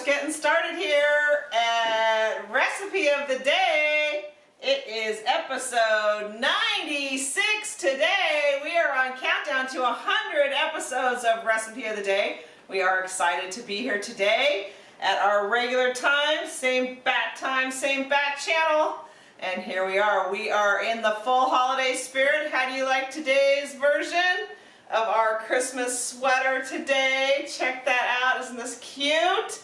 just getting started here at Recipe of the Day. It is episode 96 today. We are on countdown to 100 episodes of Recipe of the Day. We are excited to be here today at our regular time, same bat time, same bat channel. And here we are. We are in the full holiday spirit. How do you like today's version of our Christmas sweater today? Check that out. Isn't this cute?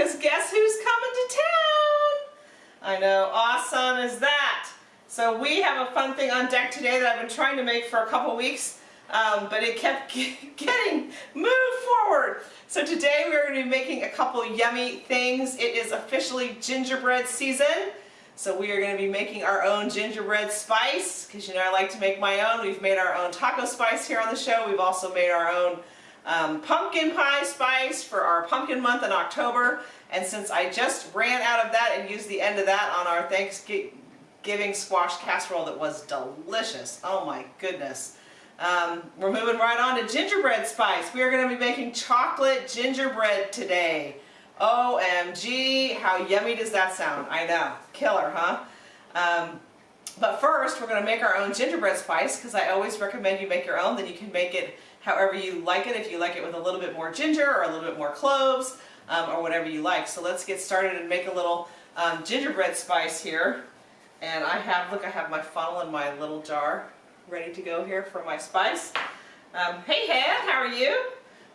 Because guess who's coming to town? I know. Awesome is that. So we have a fun thing on deck today that I've been trying to make for a couple weeks, um, but it kept getting moved forward. So today we're going to be making a couple yummy things. It is officially gingerbread season. So we are going to be making our own gingerbread spice, because you know I like to make my own. We've made our own taco spice here on the show. We've also made our own um, pumpkin pie spice for our pumpkin month in October. And since I just ran out of that and used the end of that on our Thanksgiving squash casserole that was delicious. Oh my goodness. Um, we're moving right on to gingerbread spice. We are going to be making chocolate gingerbread today. OMG, how yummy does that sound? I know, killer, huh? Um, but first, we're going to make our own gingerbread spice because I always recommend you make your own. Then you can make it however you like it. If you like it with a little bit more ginger or a little bit more cloves um, or whatever you like. So let's get started and make a little um, gingerbread spice here. And I have, look, I have my funnel in my little jar ready to go here for my spice. Um, hey, Head, how are you?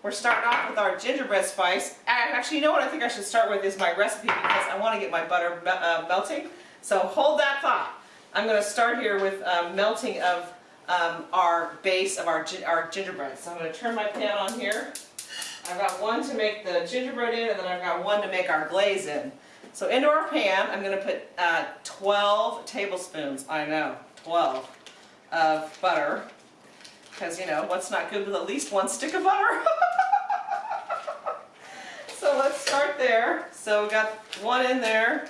We're starting off with our gingerbread spice. Actually, you know what I think I should start with is my recipe because I want to get my butter uh, melting. So hold that thought. I'm going to start here with um, melting of um, our base of our, our gingerbread. So I'm going to turn my pan on here. I've got one to make the gingerbread in and then I've got one to make our glaze in. So into our pan, I'm going to put uh, 12 tablespoons, I know, 12, of butter. Because, you know, what's not good with at least one stick of butter? so let's start there. So we got one in there,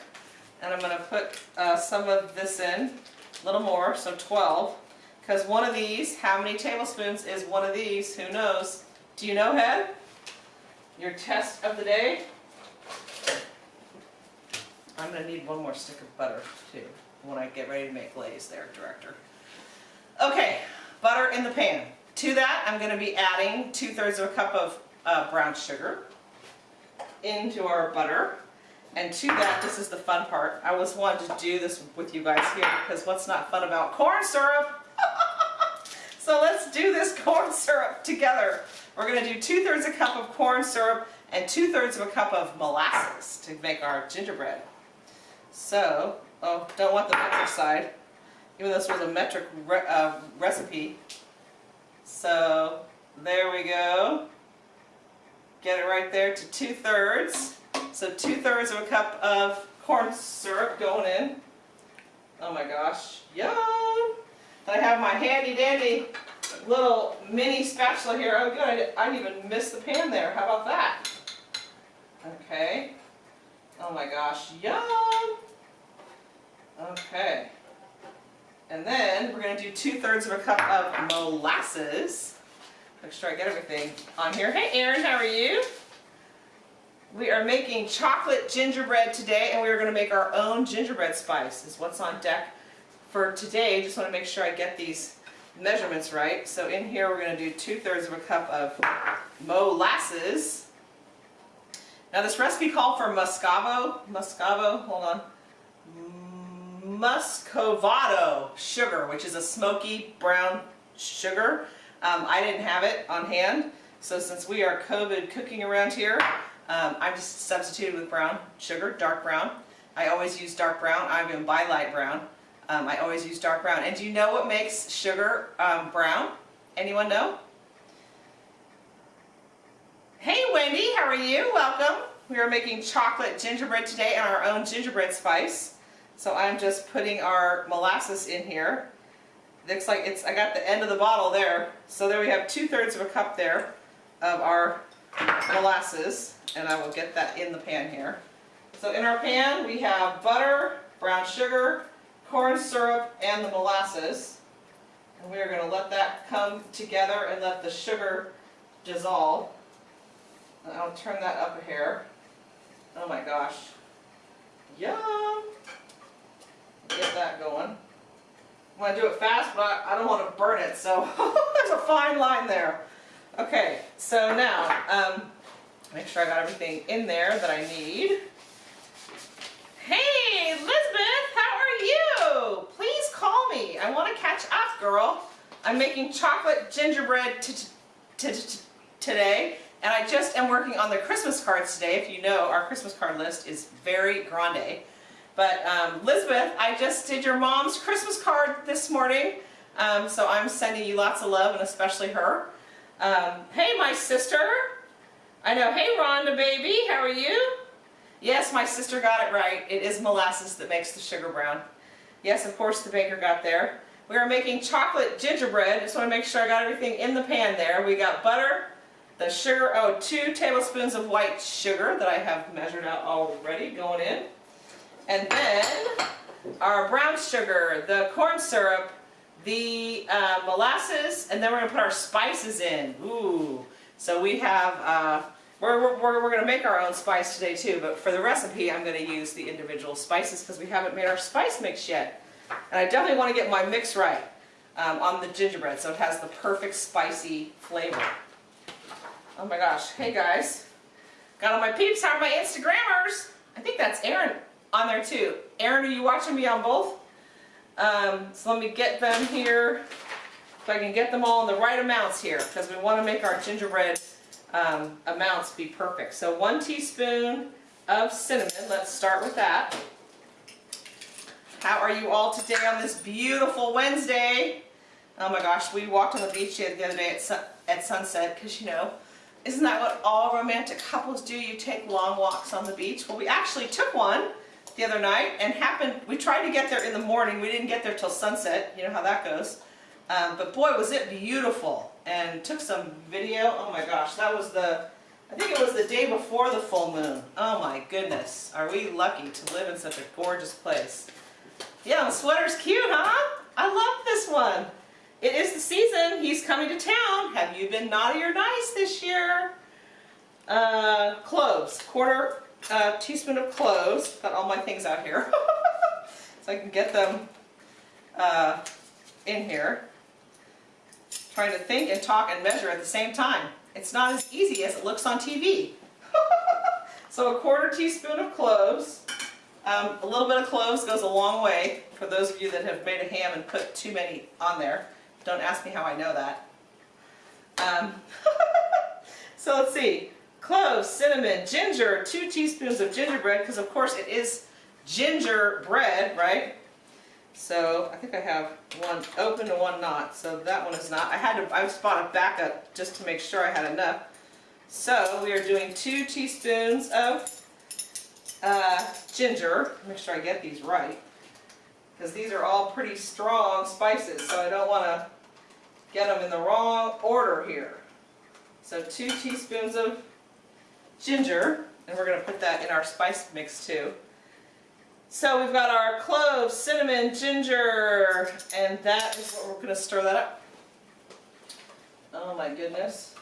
and I'm going to put uh, some of this in, a little more, so 12. Because one of these, how many tablespoons is one of these? Who knows? Do you know, Head? Your test of the day? I'm going to need one more stick of butter, too, when I get ready to make glaze there, Director. Okay, butter in the pan. To that, I'm going to be adding two-thirds of a cup of uh, brown sugar into our butter. And to that, this is the fun part. I always wanted to do this with you guys here because what's not fun about corn syrup? So let's do this corn syrup together. We're going to do two-thirds a cup of corn syrup and two-thirds of a cup of molasses to make our gingerbread. So, oh, don't want the metric side even though this was a metric re uh, recipe. So there we go. Get it right there to two-thirds. So two-thirds of a cup of corn syrup going in. Oh my gosh, yum! I have my handy-dandy little mini spatula here. Oh good, I didn't even miss the pan there. How about that? Okay. Oh my gosh, yum! Okay. And then we're going to do two-thirds of a cup of molasses. Make sure I get everything on here. Hey Erin, how are you? We are making chocolate gingerbread today and we are going to make our own gingerbread spice is what's on deck for today. I Just want to make sure I get these measurements right. So in here we're going to do two-thirds of a cup of molasses. Now this recipe called for muscavo, muscavo, hold on, muscovado sugar, which is a smoky brown sugar. Um, I didn't have it on hand, so since we are COVID cooking around here, um, I just substituted with brown sugar, dark brown. I always use dark brown. I even buy light brown. Um, I always use dark brown. And do you know what makes sugar um, brown? Anyone know? Hey Wendy, how are you? Welcome. We are making chocolate gingerbread today and our own gingerbread spice. So I'm just putting our molasses in here. Looks like it's, I got the end of the bottle there. So there we have two-thirds of a cup there of our molasses, and I will get that in the pan here. So in our pan we have butter, brown sugar, corn syrup, and the molasses. And we are going to let that come together and let the sugar dissolve. And I'll turn that up a hair. Oh my gosh. Yum. Get that going. I want to do it fast, but I don't want to burn it, so there's a fine line there. Okay, so now, um, make sure I got everything in there that I need. Hey, Elizabeth, how are you? Please call me. I want to catch girl. I'm making chocolate gingerbread today, and I just am working on the Christmas cards today. If you know, our Christmas card list is very grande. But um, Elizabeth, I just did your mom's Christmas card this morning, um, so I'm sending you lots of love, and especially her. Um, hey, my sister. I know. Hey, Rhonda, baby, how are you? Yes, my sister got it right. It is molasses that makes the sugar brown. Yes, of course, the baker got there. We are making chocolate gingerbread. Just want to make sure I got everything in the pan there. We got butter, the sugar, oh, two tablespoons of white sugar that I have measured out already going in. And then our brown sugar, the corn syrup, the uh, molasses, and then we're going to put our spices in. Ooh. So we have, uh, we're, we're, we're going to make our own spice today too, but for the recipe I'm going to use the individual spices because we haven't made our spice mix yet. And I definitely want to get my mix right um, on the gingerbread so it has the perfect spicy flavor. Oh my gosh. Hey guys. Got all my peeps. How are my Instagrammers? I think that's Aaron on there too. Aaron, are you watching me on both? Um, so let me get them here, if I can get them all in the right amounts here, because we want to make our gingerbread um, amounts be perfect. So one teaspoon of cinnamon, let's start with that. How are you all today on this beautiful Wednesday? Oh my gosh, we walked on the beach the other day at, at sunset, because you know, isn't that what all romantic couples do? You take long walks on the beach. Well, we actually took one the other night and happened, we tried to get there in the morning. We didn't get there till sunset. You know how that goes. Um, but boy, was it beautiful. And took some video. Oh my gosh, that was the, I think it was the day before the full moon. Oh my goodness. Are we lucky to live in such a gorgeous place. Yeah, the sweater's cute, huh? I love this one. It is the season. He's coming to town. Have you been naughty or nice this year? Uh, cloves. Quarter a teaspoon of cloves. Got all my things out here. so I can get them uh, in here. Trying to think and talk and measure at the same time. It's not as easy as it looks on TV. so a quarter teaspoon of cloves. Um, a little bit of cloves goes a long way for those of you that have made a ham and put too many on there. Don't ask me how I know that. Um, so let's see cloves, cinnamon, ginger, two teaspoons of gingerbread, because of course it is gingerbread, right? So I think I have one open and one not, so that one is not. I had to, I bought a backup just to make sure I had enough. So we are doing two teaspoons of uh, ginger. Make sure I get these right, because these are all pretty strong spices, so I don't want to get them in the wrong order here. So two teaspoons of ginger, and we're going to put that in our spice mix too. So we've got our cloves, cinnamon, ginger, and that is what we're going to stir that up. Oh my goodness.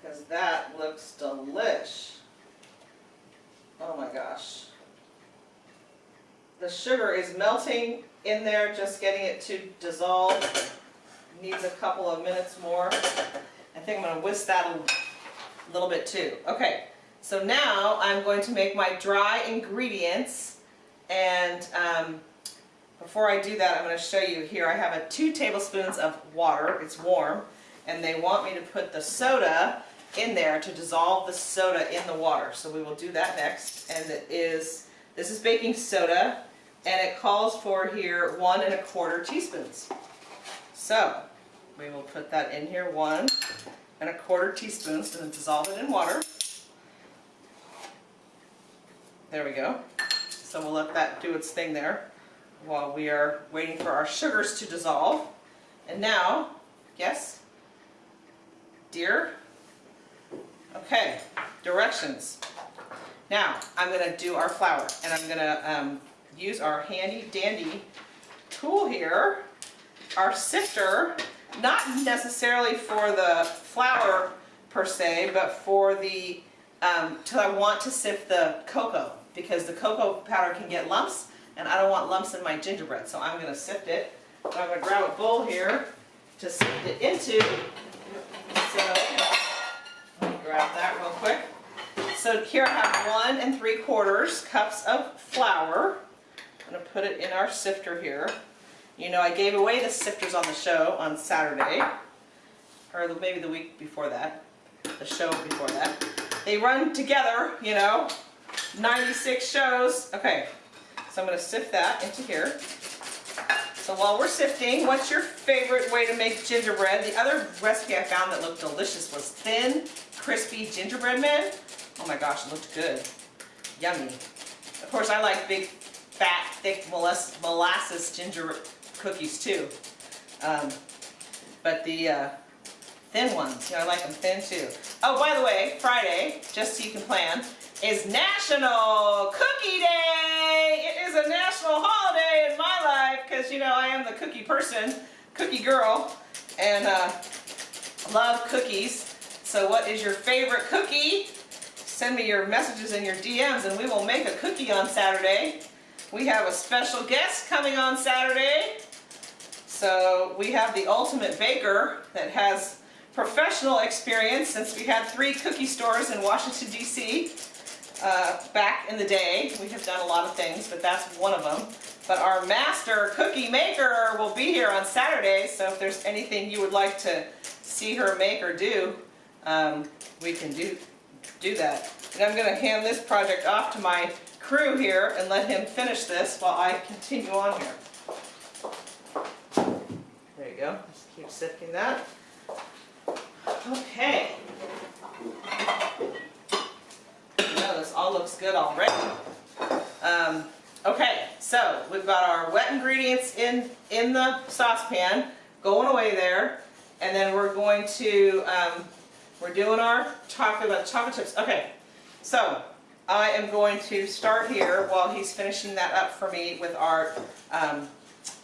Because that looks delish. Oh my gosh. The sugar is melting in there, just getting it to dissolve. Needs a couple of minutes more. I think I'm going to whisk that a little bit too. Okay, so now I'm going to make my dry ingredients and um, before I do that I'm going to show you here I have a two tablespoons of water, it's warm, and they want me to put the soda in there to dissolve the soda in the water. So we will do that next and it is, this is baking soda and it calls for here one and a quarter teaspoons. So we will put that in here, one and a quarter teaspoons and dissolve it in water. There we go. So we'll let that do its thing there while we are waiting for our sugars to dissolve. And now, yes, dear? Okay, directions. Now, I'm going to do our flour, and I'm going to um, use our handy dandy tool here, our sifter, not necessarily for the flour per se, but for the um, till I want to sift the cocoa because the cocoa powder can get lumps and I don't want lumps in my gingerbread. So I'm going to sift it. I'm going to grab a bowl here to sift it into. So grab that real quick. So here I have one and three quarters cups of flour. I'm going to put it in our sifter here. You know, I gave away the sifters on the show on Saturday, or maybe the week before that, the show before that. They run together, you know, 96 shows. Okay, so I'm going to sift that into here. So while we're sifting, what's your favorite way to make gingerbread? The other recipe I found that looked delicious was thin, crispy gingerbread men. Oh my gosh, it looked good. Yummy. Of course, I like big, fat, thick molasses ginger cookies too. Um, but the uh, thin ones, you know, I like them thin too. Oh, by the way, Friday, just so you can plan, is National Cookie Day. It is a national holiday in my life because, you know, I am the cookie person, cookie girl, and uh, love cookies. So what is your favorite cookie? Send me your messages and your DMs and we will make a cookie on Saturday. We have a special guest coming on Saturday. So we have the ultimate baker that has professional experience since we had three cookie stores in Washington, D.C. Uh, back in the day. We have done a lot of things, but that's one of them. But our master cookie maker will be here on Saturday, so if there's anything you would like to see her make or do, um, we can do, do that. And I'm going to hand this project off to my crew here and let him finish this while I continue on here There you go. Just keep sifting that. Okay. know, this all looks good already. Um, okay, so we've got our wet ingredients in, in the saucepan, going away there. And then we're going to, um, we're doing our chocolate, chocolate chips. Okay, so I am going to start here while he's finishing that up for me with our um,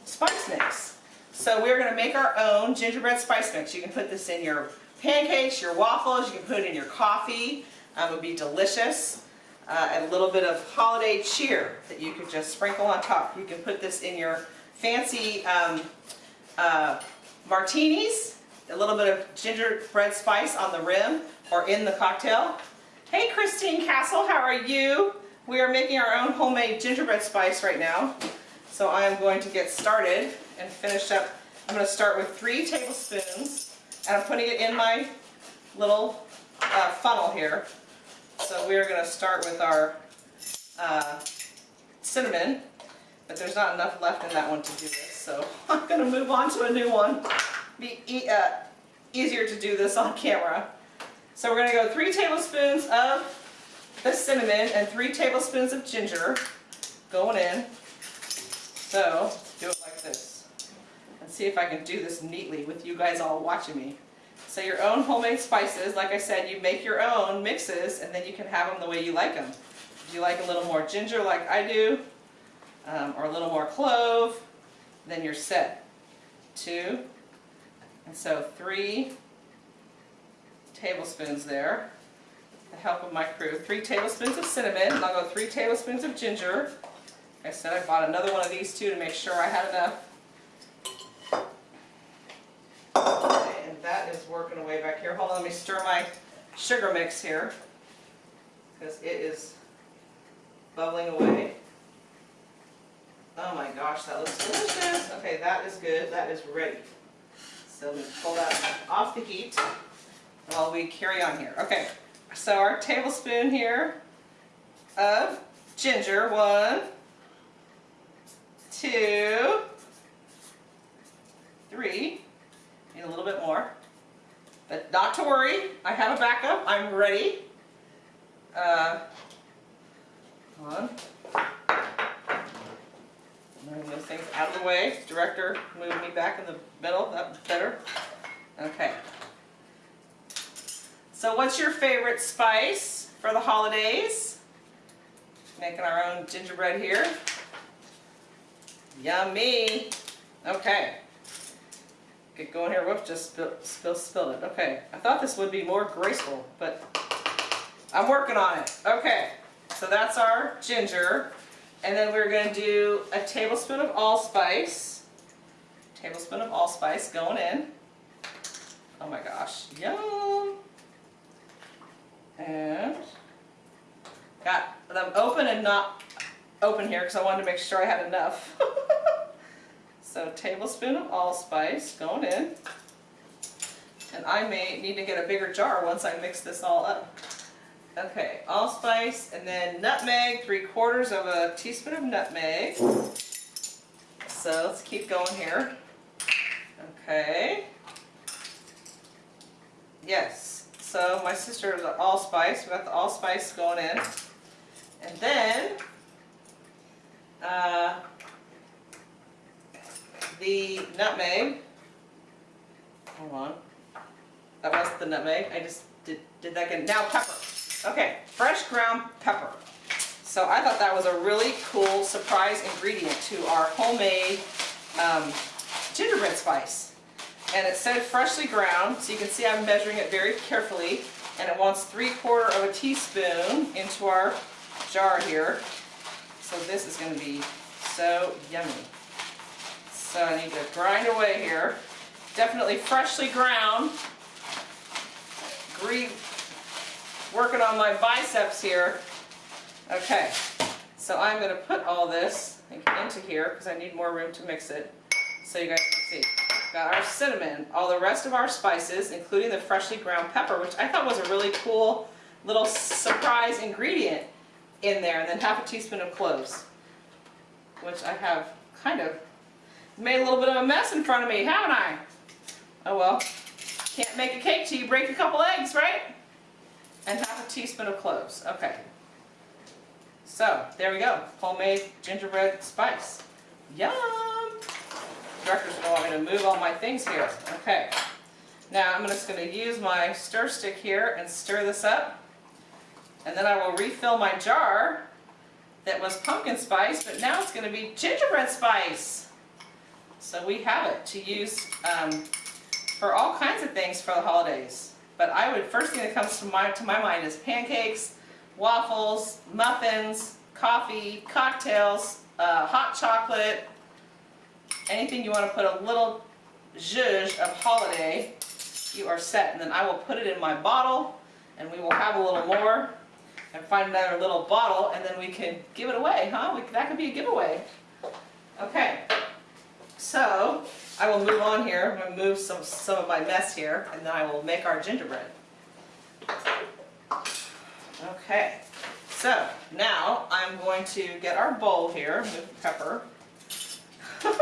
spice mix. So we're going to make our own gingerbread spice mix. You can put this in your pancakes, your waffles, you can put it in your coffee. Um, it would be delicious. Uh, and a little bit of holiday cheer that you could just sprinkle on top. You can put this in your fancy um, uh, martinis, a little bit of gingerbread spice on the rim or in the cocktail. Hey Christine Castle, how are you? We are making our own homemade gingerbread spice right now. So I am going to get started and finish up. I'm going to start with three tablespoons and I'm putting it in my little uh, funnel here. So we're going to start with our uh, cinnamon, but there's not enough left in that one to do this. So I'm going to move on to a new one. Be e uh, easier to do this on camera. So we're going to go three tablespoons of the cinnamon and three tablespoons of ginger going in. So do it like this And see if I can do this neatly with you guys all watching me. So your own homemade spices, like I said, you make your own mixes and then you can have them the way you like them. If you like a little more ginger like I do, um, or a little more clove, then you're set. Two, and so three tablespoons there, the help of my crew. Three tablespoons of cinnamon, and I'll go three tablespoons of ginger. Like I said I bought another one of these two to make sure I had enough and that is working away back here. Hold on, let me stir my sugar mix here because it is bubbling away. Oh my gosh, that looks delicious. Okay, that is good. That is ready. So let me pull that off the heat while we carry on here. Okay, so our tablespoon here of ginger. One, two, three. Need a little bit more. But not to worry, I have a backup. I'm ready. Uh, on. Move those things out of the way. Director, move me back in the middle. That's better. Okay. So what's your favorite spice for the holidays? Making our own gingerbread here. Yummy. Okay. Get going here. Whoops, just spill, spill, spilled it. Okay, I thought this would be more graceful, but I'm working on it. Okay, so that's our ginger. And then we're going to do a tablespoon of allspice. Tablespoon of allspice going in. Oh my gosh, yum. And got them open and not open here because I wanted to make sure I had enough. so tablespoon of allspice going in. And I may need to get a bigger jar once I mix this all up. Okay, allspice and then nutmeg, three quarters of a teaspoon of nutmeg. So let's keep going here. Okay. Yes, so my sister the allspice, we got the allspice going in. And then, uh, the nutmeg. Hold on. That was the nutmeg. I just did, did that again. Now pepper. Okay, fresh ground pepper. So I thought that was a really cool surprise ingredient to our homemade um, gingerbread spice. And it said freshly ground, so you can see I'm measuring it very carefully. And it wants three quarter of a teaspoon into our jar here. So this is going to be so yummy. So I need to grind away here. Definitely freshly ground. Grieve, working on my biceps here. Okay, so I'm going to put all this into here because I need more room to mix it so you guys can see. Got our cinnamon, all the rest of our spices, including the freshly ground pepper, which I thought was a really cool little surprise ingredient in there, and then half a teaspoon of cloves, which I have kind of made a little bit of a mess in front of me, haven't I? Oh well, can't make a cake till you break a couple eggs, right? And half a teaspoon of cloves, okay. So, there we go, homemade gingerbread spice. Yum! Director's want me to move all my things here. Okay. Now I'm just gonna use my stir stick here and stir this up. And then I will refill my jar that was pumpkin spice, but now it's gonna be gingerbread spice. So we have it to use um, for all kinds of things for the holidays. But I would, first thing that comes to my, to my mind is pancakes, waffles, muffins, coffee, cocktails, uh, hot chocolate, anything you want to put a little zhuzh of holiday, you are set. And then I will put it in my bottle and we will have a little more and find another little bottle and then we can give it away, huh? We, that could be a giveaway. Okay, so I will move on here. I'm going to move some, some of my mess here and then I will make our gingerbread. Okay, so now I'm going to get our bowl here, move the pepper.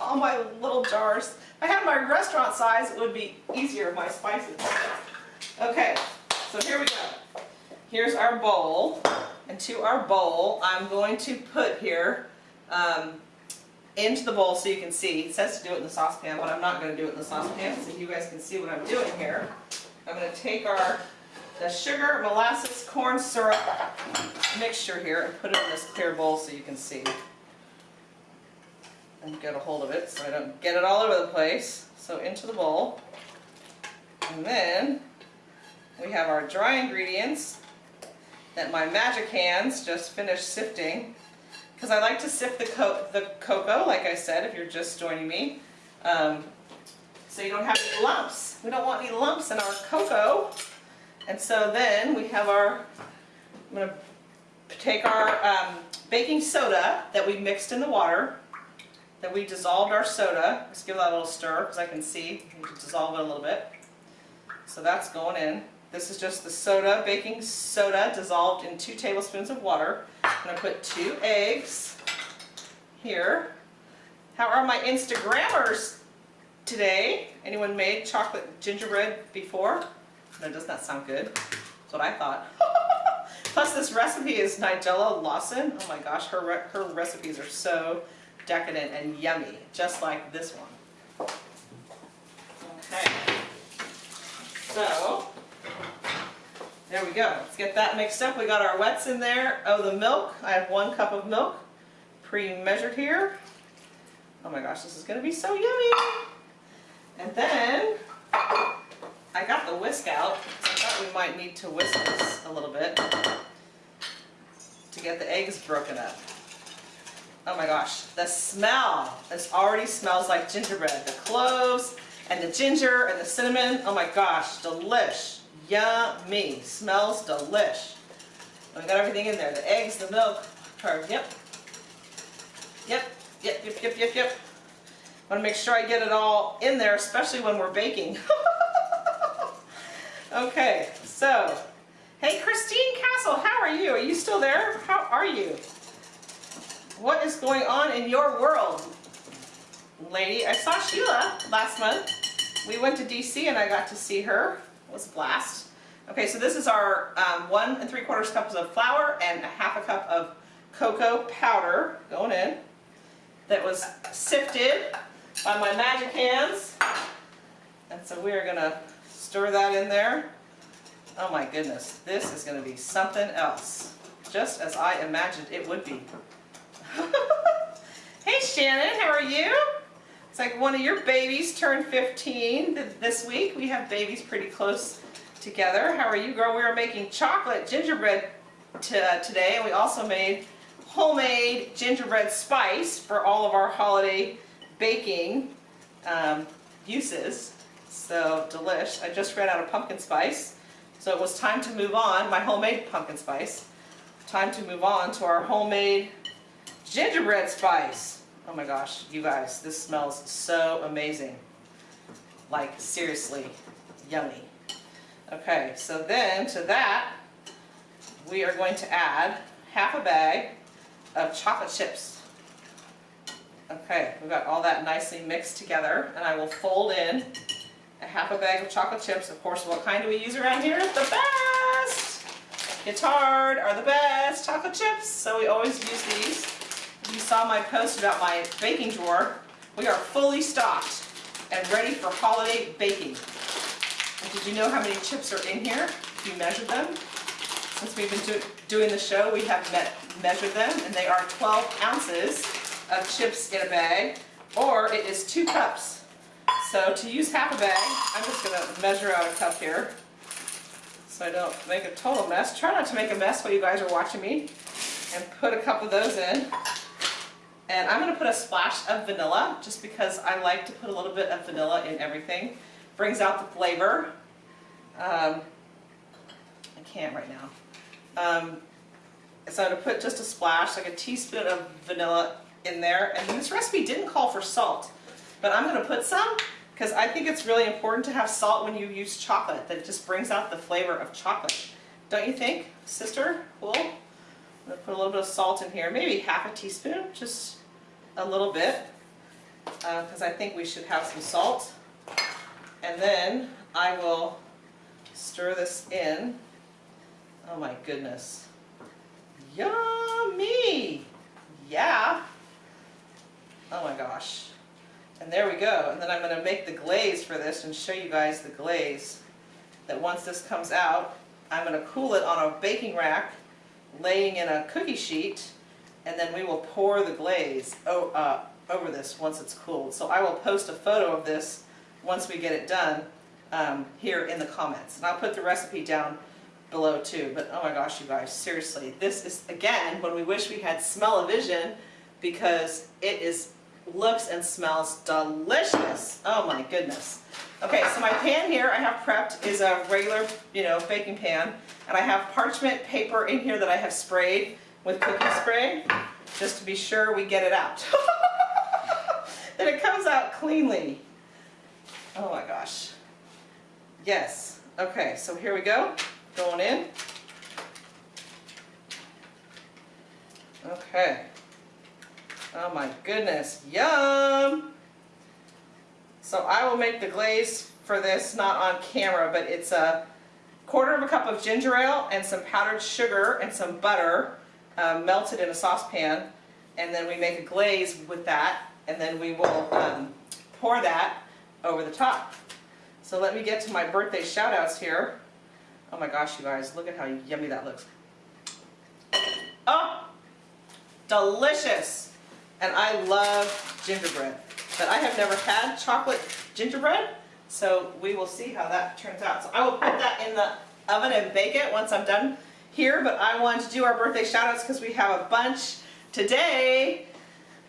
All my little jars. If I had my restaurant size, it would be easier, my spices. Okay, so here we go. Here's our bowl. And to our bowl, I'm going to put here um, into the bowl so you can see. It says to do it in the saucepan, but I'm not going to do it in the saucepan so you guys can see what I'm doing here. I'm going to take our the sugar, molasses, corn syrup mixture here and put it in this clear bowl so you can see. And get a hold of it so I don't get it all over the place. So into the bowl. And then we have our dry ingredients that my magic hands just finished sifting. Because I like to sift the, co the cocoa, like I said, if you're just joining me. Um, so you don't have any lumps. We don't want any lumps in our cocoa. And so then we have our, I'm going to take our um, baking soda that we mixed in the water, that we dissolved our soda. Let's give that a little stir because I can see, can dissolve it a little bit. So that's going in. This is just the soda, baking soda dissolved in two tablespoons of water. I'm going to put two eggs here. How are my Instagrammers today? Anyone made chocolate gingerbread before? No, does not sound good. That's what I thought. Plus this recipe is Nigella Lawson. Oh my gosh, her, re her recipes are so decadent and yummy, just like this one. Okay. So, there we go. Let's get that mixed up. We got our wets in there. Oh, the milk. I have one cup of milk pre-measured here. Oh my gosh, this is going to be so yummy. And then I got the whisk out. So I thought we might need to whisk this a little bit to get the eggs broken up. Oh my gosh, the smell. This already smells like gingerbread. The cloves and the ginger and the cinnamon. Oh my gosh, delish. Yummy. Smells delish. We got everything in there. The eggs, the milk. Yep. Yep, yep, yep, yep, yep, yep. I want to make sure I get it all in there, especially when we're baking. okay, so, hey Christine Castle, how are you? Are you still there? How are you? What is going on in your world, lady? I saw Sheila last month. We went to DC and I got to see her. Was a blast. Okay, so this is our um, one and three quarters cups of flour and a half a cup of cocoa powder going in that was sifted by my magic hands. And so we are going to stir that in there. Oh my goodness, this is going to be something else, just as I imagined it would be. hey Shannon, how are you? It's like one of your babies turned 15 this week. We have babies pretty close together. How are you, girl? We are making chocolate gingerbread today, and we also made homemade gingerbread spice for all of our holiday baking um, uses. So delish. I just ran out of pumpkin spice. So it was time to move on, my homemade pumpkin spice. Time to move on to our homemade gingerbread spice. Oh my gosh, you guys, this smells so amazing. Like seriously, yummy. Okay, so then to that, we are going to add half a bag of chocolate chips. Okay, we've got all that nicely mixed together and I will fold in a half a bag of chocolate chips. Of course, what kind do we use around here? The best! Guittard are the best chocolate chips, so we always use these. You saw my post about my baking drawer. We are fully stocked and ready for holiday baking. And did you know how many chips are in here? You measured them? Since we've been do doing the show, we have measured them, and they are 12 ounces of chips in a bag, or it is two cups. So to use half a bag, I'm just going to measure out a cup here so I don't make a total mess. Try not to make a mess while you guys are watching me. And put a cup of those in. And I'm going to put a splash of vanilla, just because I like to put a little bit of vanilla in everything. Brings out the flavor. Um, I can't right now. Um, so I'm going to put just a splash, like a teaspoon of vanilla in there. And this recipe didn't call for salt, but I'm going to put some because I think it's really important to have salt when you use chocolate. That just brings out the flavor of chocolate. Don't you think, sister? Cool. I'm going to put a little bit of salt in here, maybe half a teaspoon, just a little bit, because uh, I think we should have some salt. And then I will stir this in. Oh my goodness. Yummy! Yeah. Oh my gosh. And there we go. And then I'm going to make the glaze for this and show you guys the glaze. That once this comes out, I'm going to cool it on a baking rack, laying in a cookie sheet, and then we will pour the glaze uh, over this once it's cooled. So I will post a photo of this once we get it done um, here in the comments. And I'll put the recipe down below too. But oh my gosh, you guys, seriously, this is, again, when we wish we had smell-o-vision because it is looks and smells delicious. Oh my goodness. Okay, so my pan here I have prepped is a regular, you know, baking pan. And I have parchment paper in here that I have sprayed with cookie spray, just to be sure we get it out. that it comes out cleanly. Oh my gosh. Yes. Okay, so here we go going in. Okay. Oh my goodness, yum! So I will make the glaze for this not on camera, but it's a quarter of a cup of ginger ale and some powdered sugar and some butter um, melted in a saucepan. And then we make a glaze with that, and then we will um, pour that over the top. So let me get to my birthday shout outs here. Oh my gosh, you guys, look at how yummy that looks. Oh, delicious. And I love gingerbread. But I have never had chocolate gingerbread, So we will see how that turns out. So I will put that in the oven and bake it once I'm done here, but I want to do our birthday shout outs because we have a bunch today.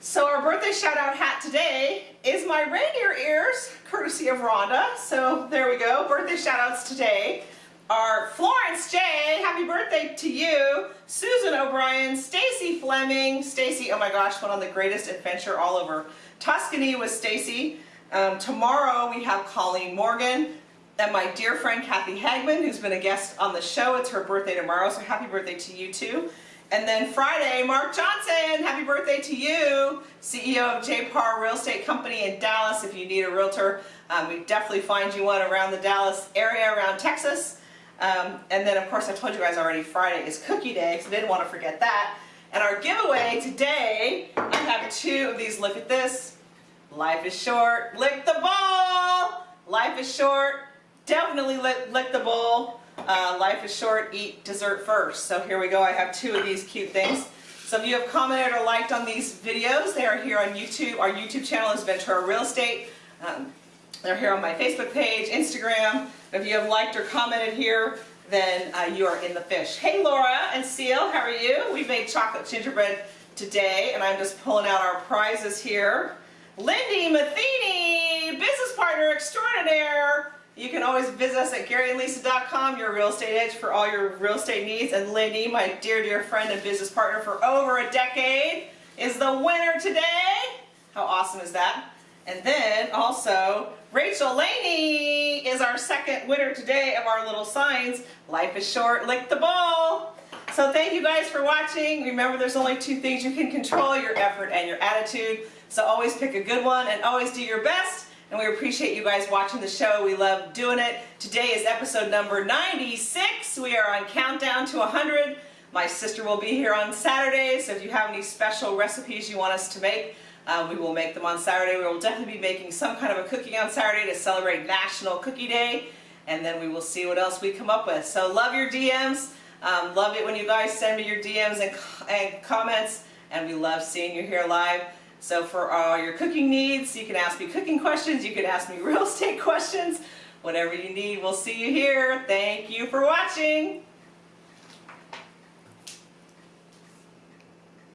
So our birthday shout out hat today is my reindeer ears, courtesy of Rhonda. So there we go, birthday shout outs today are Florence J, happy birthday to you, Susan O'Brien, Stacy Fleming, Stacy, oh my gosh, went on the greatest adventure all over Tuscany with Stacy. Um, tomorrow we have Colleen Morgan and my dear friend Kathy Hagman, who's been a guest on the show. It's her birthday tomorrow, so happy birthday to you too. And then Friday, Mark Johnson, happy birthday to you, CEO of J Parr Real Estate Company in Dallas. If you need a realtor, um, we definitely find you one around the Dallas area, around Texas. Um, and then of course I told you guys already Friday is cookie day, so I didn't want to forget that. And our giveaway today, I have two of these. Look at this. Life is short. Lick the ball. Life is short. Definitely lick, lick the bowl. Uh, life is short. Eat dessert first. So here we go. I have two of these cute things. Some of you have commented or liked on these videos. They are here on YouTube. Our YouTube channel is Ventura Real Estate. Um, they're here on my Facebook page, Instagram. If you have liked or commented here, then uh, you are in the fish. Hey Laura and Seal, how are you? We made chocolate gingerbread today and I'm just pulling out our prizes here. Lindy Matheny, business partner extraordinaire. You can always visit us at GaryandLisa.com, your real estate edge for all your real estate needs. And Lindy, my dear, dear friend and business partner for over a decade, is the winner today. How awesome is that? And then also, Rachel Laney is our second winner today of our little signs. Life is short, lick the ball. So thank you guys for watching. Remember there's only two things you can control, your effort and your attitude. So always pick a good one and always do your best. And we appreciate you guys watching the show. We love doing it. Today is episode number 96. We are on countdown to 100. My sister will be here on Saturday, so if you have any special recipes you want us to make, um, we will make them on Saturday. We will definitely be making some kind of a cooking on Saturday to celebrate National Cookie Day. And then we will see what else we come up with. So love your DMs. Um, love it when you guys send me your DMs and, and comments. And we love seeing you here live. So for all your cooking needs, you can ask me cooking questions. You can ask me real estate questions. Whatever you need, we'll see you here. Thank you for watching.